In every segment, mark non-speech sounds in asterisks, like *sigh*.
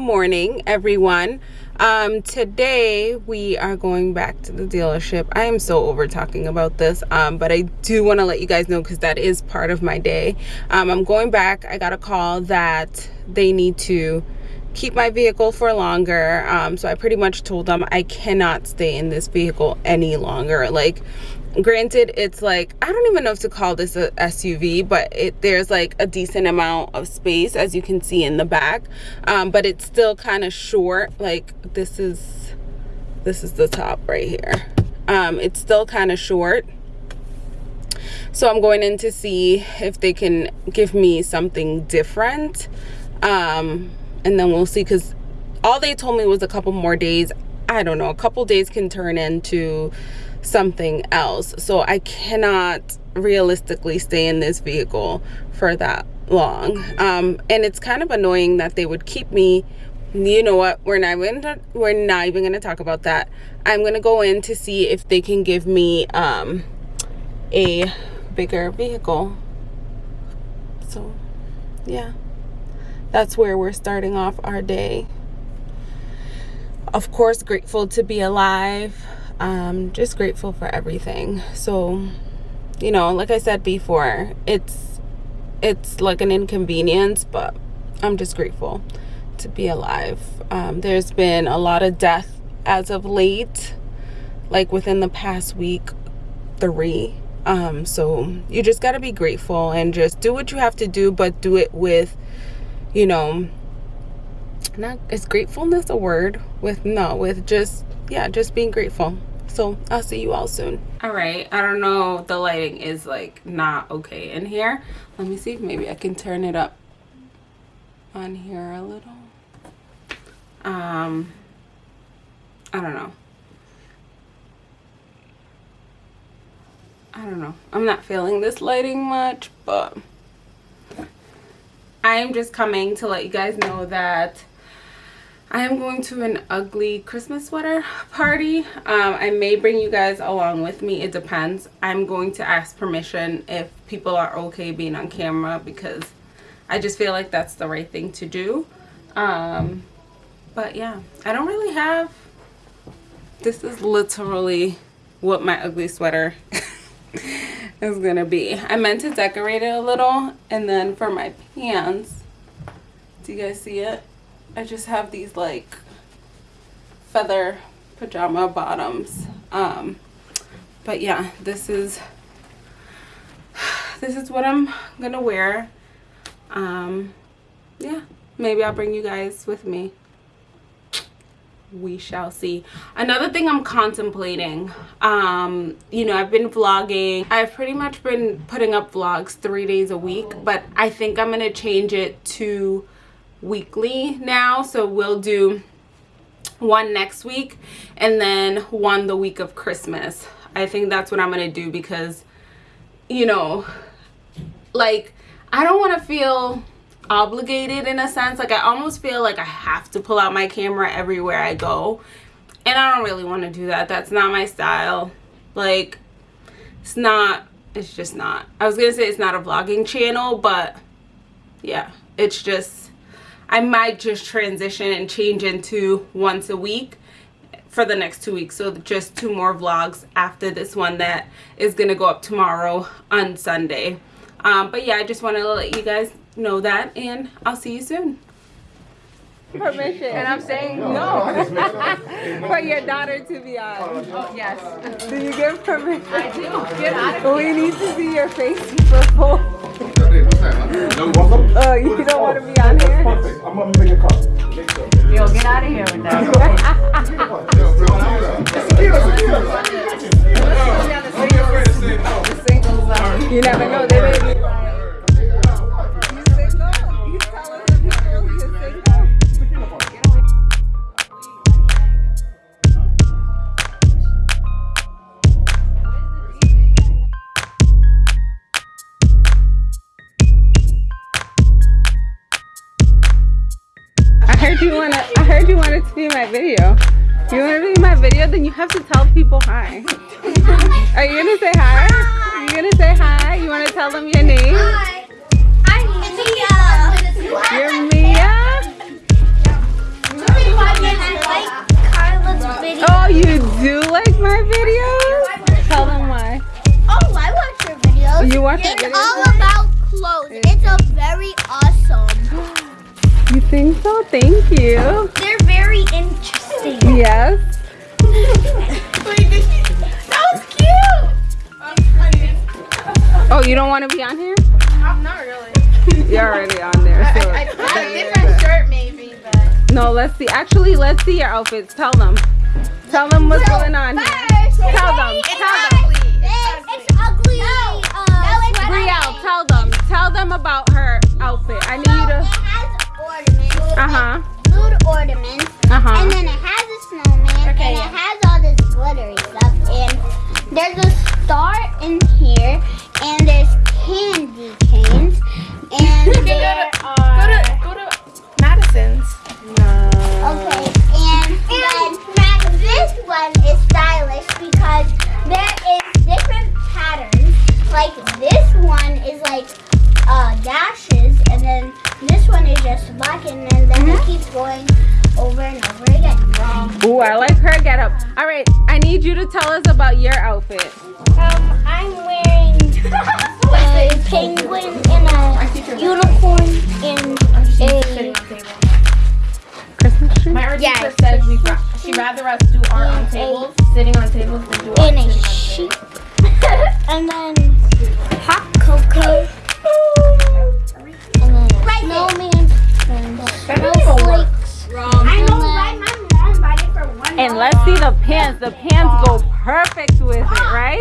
morning everyone. Um today we are going back to the dealership. I am so over talking about this um but i do want to let you guys know because that is part of my day. Um i'm going back. I got a call that they need to keep my vehicle for longer um so i pretty much told them i cannot stay in this vehicle any longer. Like granted it's like i don't even know if to call this a suv but it there's like a decent amount of space as you can see in the back. Um, but it's still kind of short like this is this is the top right here. Um, it's still kind of short. So i'm going in to see if they can give me something different. Um, and then we'll see because all they told me was a couple more days. I don't know a couple days can turn into something else. So i cannot realistically stay in this vehicle for that long. Um, and it's kind of annoying that they would keep me you know what we're not even we're not even going to talk about that. I'm going to go in to see if they can give me um, a bigger vehicle. So yeah. That's where we're starting off our day. Of course grateful to be alive um, just grateful for everything. So you know like i said before it's it's like an inconvenience but i'm just grateful to be alive. Um, there's been a lot of death as of late like within the past week three. Um, so you just got to be grateful and just do what you have to do but do it with you know not is gratefulness a word? With no with just yeah just being grateful so i'll see you all soon. All right. I don't know the lighting is like not okay in here. Let me see if maybe i can turn it up on here a little. Um i don't know. I don't know. I'm not feeling this lighting much but i am just coming to let you guys know that I am going to an ugly Christmas sweater party. Um, I may bring you guys along with me. It depends. I'm going to ask permission if people are okay being on camera because I just feel like that's the right thing to do. Um, but yeah, I don't really have... This is literally what my ugly sweater *laughs* is going to be. I meant to decorate it a little and then for my pants, do you guys see it? I just have these like feather pajama bottoms. Um but yeah this is this is what I'm gonna wear. Um yeah maybe I'll bring you guys with me. We shall see. Another thing i'm contemplating um you know i've been vlogging. I've pretty much been putting up vlogs three days a week but i think i'm gonna change it to weekly now so we'll do one next week and then one the week of christmas. I think that's what i'm gonna do because you know like i don't want to feel obligated in a sense. Like i almost feel like i have to pull out my camera everywhere i go. And i don't really want to do that. That's not my style. Like it's not it's just not. I was gonna say it's not a vlogging channel but yeah it's just I might just transition and change into once a week for the next two weeks. So just two more vlogs after this one that is gonna go up tomorrow on Sunday. Um, but yeah I just want to let you guys know that and I'll see you soon. Permission. And I'm saying no. *laughs* for your daughter to be on. Oh, yes. Do you give permission? I do. Get out of here. we need to see your face before *laughs* Oh, you uh, don't want to be on here? Perfect. I'm gonna make a cup. Yo, get out of here with that. *laughs* you think so? Thank you. They're very interesting. Yes. *laughs* That was cute. Oh, you don't want to be on here? I'm not really. You're already on there. I, So. I, I, a different shirt maybe, but. No, let's see. Actually, let's see your outfits. Tell them. Tell them what's going on here. Tell them. Tell them. Going over and over again. Ooh, I like her get up. All right, I need you to tell us about your outfit. Um, I'm wearing *laughs* a penguin and a unicorn and a Christmas tree. My art Yeah, teacher said we ra- she rather us do art on tables, sitting on tables, than do art and a sitting on sheep, *laughs* and then hot cocoa, *laughs* and then snowman, and snowflakes. I know, right? My mom bought it for one. And let's see the pants. The pants go perfect with it, right?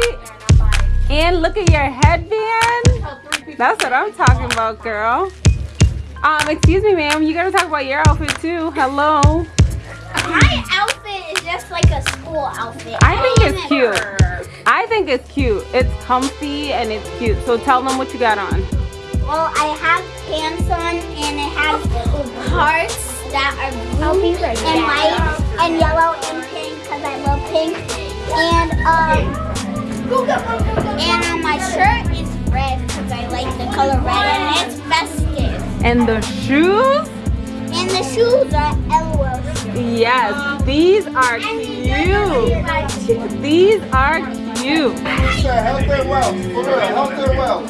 And look at your headband. That's what I'm talking about, girl. Um, excuse me, ma'am. You gotta talk about your outfit too. Hello. My outfit is just like a school outfit. I think it's cute. I think it's cute. It's comfy and it's cute. So tell them what you got on. Well, I have pants on, and it has hearts that are blue and white and yellow and pink because I love pink. And um, and on my shirt is red because I like the color red, and it's festive. And the shoes? And the shoes are LOL shoes. Yes, these are And these are cute. shoes. These are cute. Health and wealth. For real, health and wealth.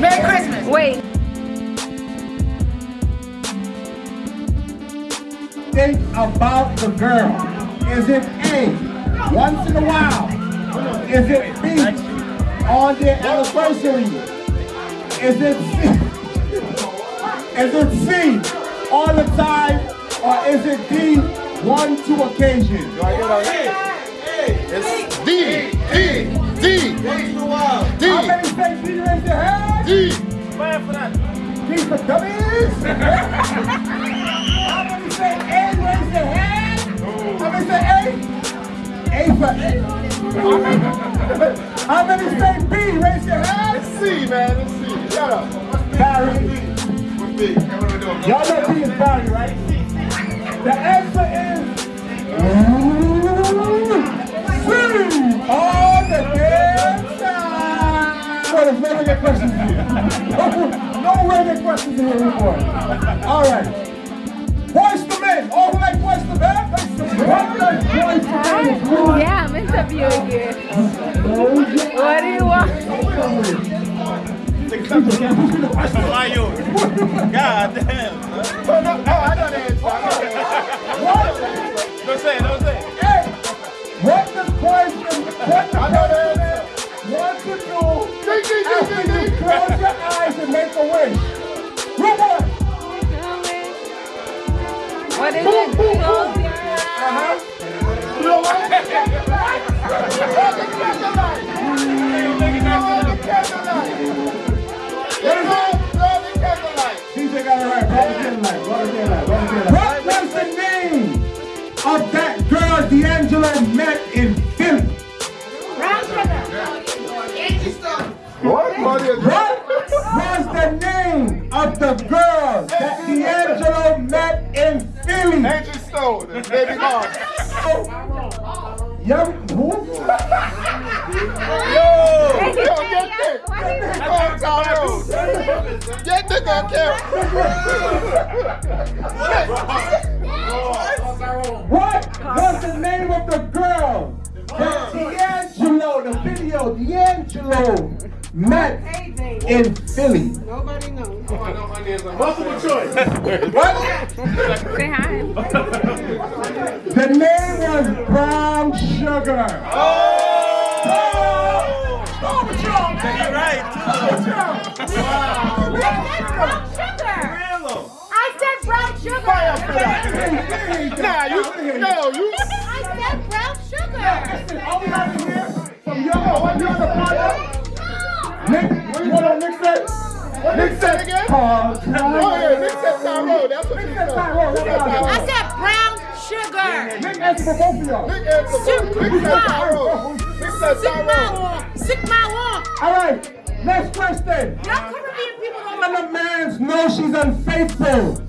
Wait, think about the girl? Is it A, once in a while? Is it B, on their anniversary? Is it C, is it C, all the time? Or is it D, one, two occasions? It's D, D, D, How D, many say D, raise your hand? D. Man for that. D for dummies? *laughs* How many say A, raise your hand? How many say A? A for A. How many *laughs* say B, raise your hand? It's C, man. It's C. Shut up. Barry. Y'all know B is Barry, right? The answer is time. There's no regular questions here. no regular questions here anymore. All right. Boyz II Men. All who like Boyz II Men? What does Boyz II Men want? yeah, I'm interviewing you. What do you want? God damn. Oh, no, oh, I know the answer. What? Don't say it, don't say it. Hey, what the question, what the Blow candlelight. Blow candlelight. What was the name of that girl D'Angelo met in Philly? What? What was the name of the girl that D'Angelo met in Philly? Angie Stone and Baby Mom. *laughs* Yeah, who? Yo, yo, get this. Oh, Tyrone. Get this on camera. What was the name of the girl D'Angelo, the video, D'Angelo met in Philly? Nobody knows. Multiple choice. What? Say hi. The name was Brown Sugar. Oh brown sugar. I said brown sugar. Nah, you, no, you. I said brown sugar. Are we out of here? From your what you're the father? Nick, what on Nick said? What Nick said again? Oh, Oh, yeah, Nick said Tyrone. That's what he said. Tyrone, Nick said that's Tyrone. I said brown sugar. Nick answered for both of y'all. Nick answered. Nick said Tyrone. Nick said Tyrone. Sick my wall. All right, next question. Y'all Caribbean people don't When a man knows she's unfaithful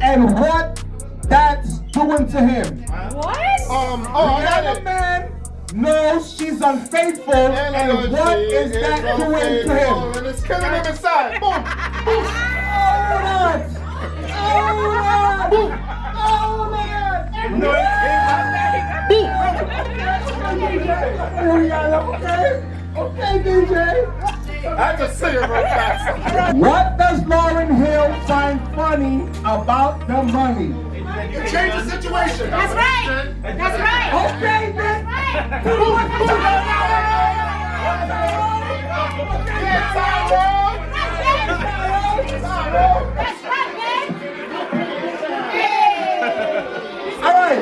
and what that's doing to him. What? Um, oh, I got it. man knows she's unfaithful and, And what is that doing to him? And it's killing him inside. *laughs* Boom. Boom. Oh, Lord. Oh, Lord. Oh, Lord. Okay. Okay, DJ. I just say it real fast. What does Lauryn Hill find funny about the money? Change the situation. That's right. That's right. Okay, then. Yeah, Tyrone. Tyrone. That's right, man. All right.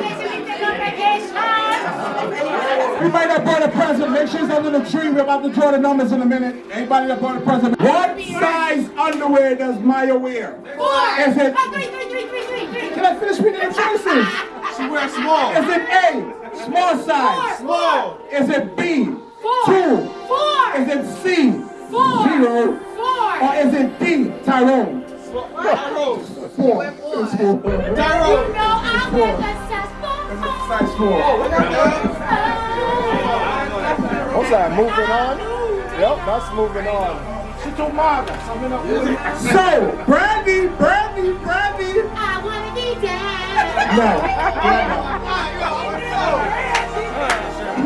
We might have bought a present. Make sure it's under the tree. We're about to draw the numbers in a minute. Anybody that bought a present? What size underwear does Maya wear? Four. Is it? Oh, three, three, three, three, three, three. Can I finish reading the choices? *laughs* She wears small. Is it A, small size? Small. Is it B, Four. two? Four. Is it C, Four. zero? Four. Or is it D, Tyrone? Tyrone. Four. It's four. You Tyrone. know I'm with the successful. Size four. What's oh, that? Moving on? Yep, that's moving on. So, Brandy, Brandy, Brandy. I wanna No.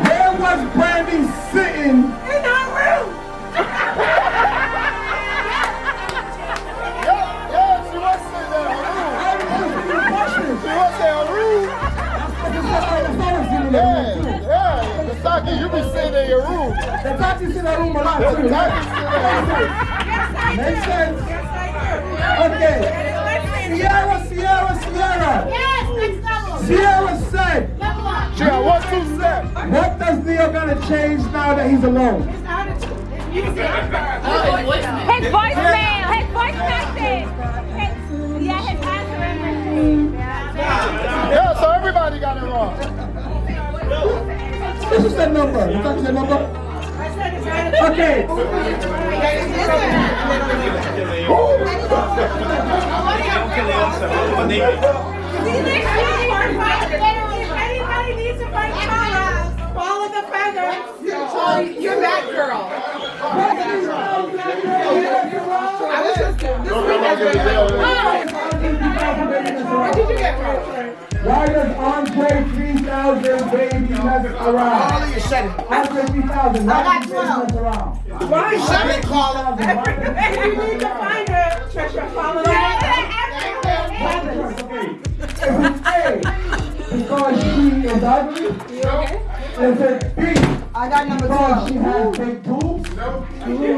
Where was Brandy sitting? In our room. Yeah, yeah, she was sitting there on room. She was there on room. Yeah, yeah. Masaki, you be sitting in your room. The taxi's in the room a lot too. Masaki sitting Makes sense. Okay. Sierra, Sierra, Sierra. Yes, next level. Sierra said, Level up. She got one, two what does Neil gotta change now that he's alone? His voicemail. His voice message. His, yeah, his answering machine. Yeah, so everybody got it wrong. This is the number. You got the number? Okay. Anybody needs to find follow the. You're that girl. Did you get? Why does Andre 3000 baby mess around? you shut it. Andre 3000, why got does he mess around? Why? Shut it, Carla. You need to find her, Trisha, follow the Is because she is ugly? Is it B, I got number because she has big boobs?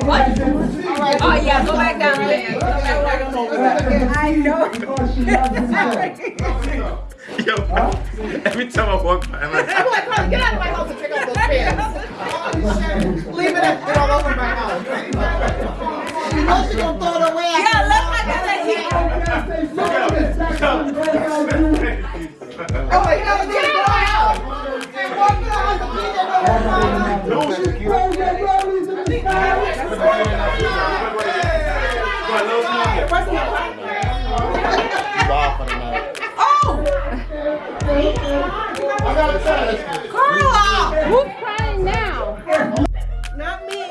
What? Is it C, Oh yeah, go back down there. I know. because she loves himself? Yo, every time I walk by, I'm like, I'm like, Carly, get out of my house got Who's crying now?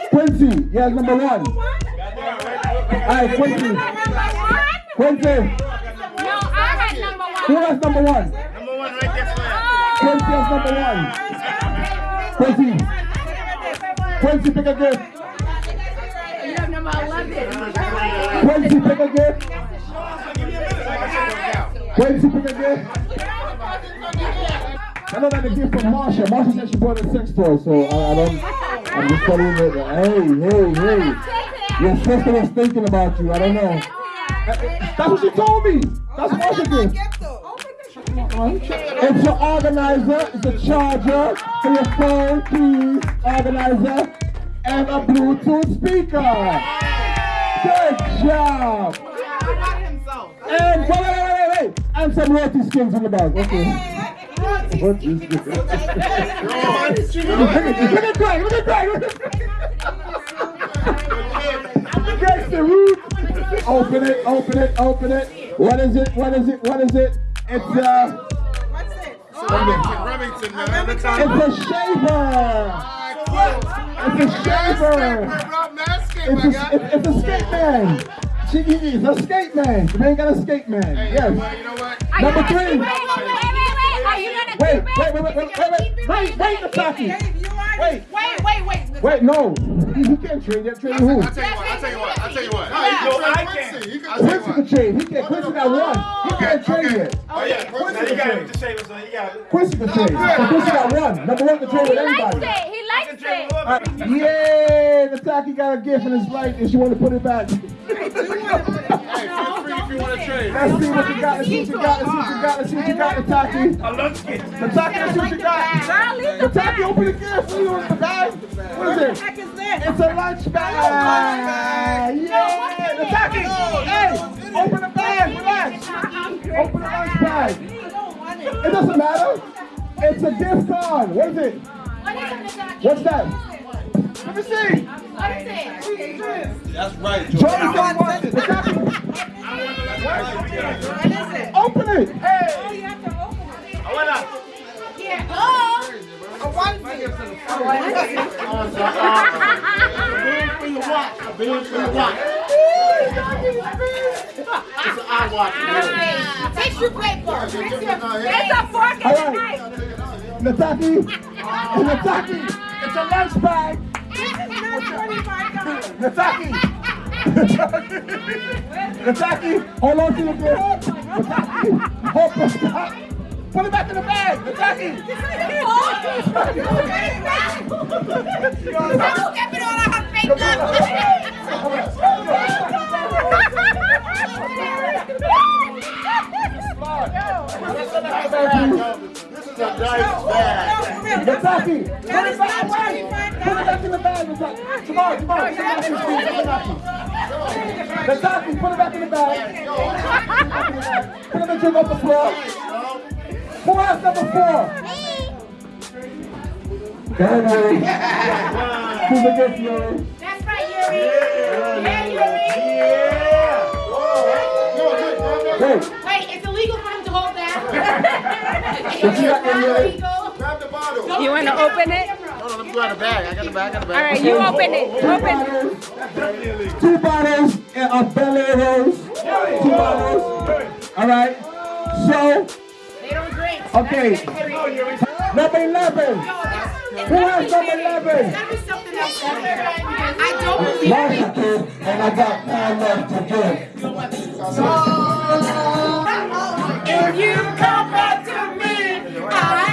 Quincy, yes, number one. Alright, Quincy. Quincy, No, I had number one. who has number one? Quincy has number one. Quincy. Quincy, pick a gift. You have number 11. Quincy, pick a gift. Quincy, pick a gift. I know that the gift from Marsha. Marsha said she bought a sex toy, so I, I don't. I'm just telling you. Hey, hey, hey. Your sister was thinking about you. I don't know. That's what she told me. That's Marsha gift. It's an organizer, it's a charger for your phone, keys, organizer, and a Bluetooth speaker. Good job. And wait, wait, wait, wait, wait. And some roti skins in the bag. Okay. Roti skins. Look at Greg, look at Greg, look at Greg. The root. Open it, open it, open it. What is it? What is it? What is it? It's uh Remington, Remington, man. Look it's a shaver. It's a shaver. It's a, guy. it's, it's a skate man. She is a skate man. The man got a skate man. Hey, Yes. well, you know what? Are Number you gonna three. keep it? Wait, wait, wait. Are you gonna Wait, keep it? wait, wait, wait, wait, wait, wait, wait, wait, Nataki. Wait, Wait, wait, wait. wait, no. He, he can't trade yet. Trade who? I'll tell you what, I'll tell you wait, wait, wait, wait. Wait, no. You can't train yet. Train who? I'll tell you what. I'll tell you what. I tell you what. No, Quincy can train. He can't. Quincy got one. He can't train yet. Oh, yeah. Quincy can train. Quincy can train. Quincy got one. Number one can train with everybody. He likes it. He likes it. Right. Yeah. Nataki got a gift in his light and she want to put it back. Let's see what you got. Let's see what you got. Let's see what you got. Let's see what you got, Nataki. I love it. Nataki, let's see what you got. Girl, Nataki, open the gift. What is the bag? What is it? It's a lunch bag. Yeah. Nataki, hey, open the bag. Relax. Open the lunch bag. It doesn't matter. It's a gift card. What is it? What's that? Let me see. Let me see. That's right, Joe. Joe don't. What's it? Open it. Hey. Oh, you have to open it. I want to. Yeah. Oh. I want it. I want it. A bean for your watch. A bean for your watch. It's an eye watch. Uh, tissue paper. It's a fork and a knife. Nataki. Nataki. It's a lunch bag. Nataki! Nataki, hold on to the grip. Nataki, hold on, stop. Put it back in the bag, Nataki! Don't get it all out her fingers! Slide. Mr. Dice Bag. Nataki, put it back away. Put it back in the bag, Nataki. Tomorrow, tomorrow, put it back in the bag. Nataki, put it back in the bag. Put it in the number four. Who else number four? Me. Danny. *laughs* Who's against Yuri? That's right, Yuri. Yeah, Yuri. Yeah. Whoa. No. Hey that. You got there, Yuri? illegal. Grab the bottle. You want to open it? Hold on, let me grab the bag. I got the bag. I got the bag. right, you open it. Open. bottles, two bottles of Bel Two bottles. All right. So, They don't drink. okay. Number 11. Who has number 11? Gotta something else. I don't believe Marsha kid, and I got time left to give. If you come back to me, I'll